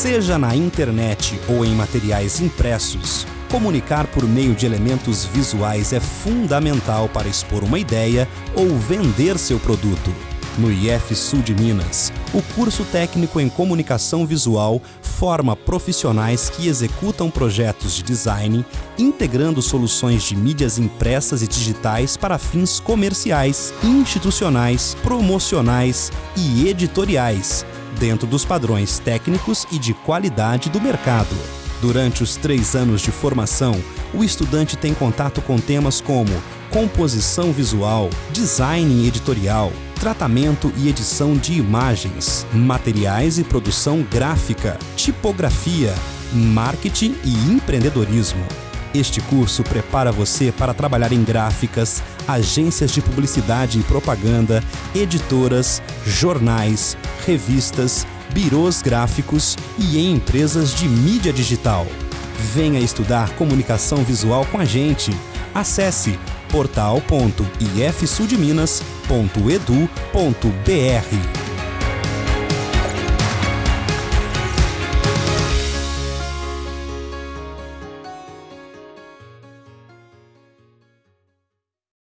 Seja na internet ou em materiais impressos, comunicar por meio de elementos visuais é fundamental para expor uma ideia ou vender seu produto. No IF Sul de Minas, o curso técnico em comunicação visual forma profissionais que executam projetos de design, integrando soluções de mídias impressas e digitais para fins comerciais, institucionais, promocionais e editoriais, dentro dos padrões técnicos e de qualidade do mercado. Durante os três anos de formação, o estudante tem contato com temas como composição visual, design editorial, tratamento e edição de imagens, materiais e produção gráfica, tipografia, marketing e empreendedorismo. Este curso prepara você para trabalhar em gráficas, agências de publicidade e propaganda, editoras, jornais, revistas, birôs gráficos e em empresas de mídia digital. Venha estudar comunicação visual com a gente. Acesse portal.ifsudminas.edu.br.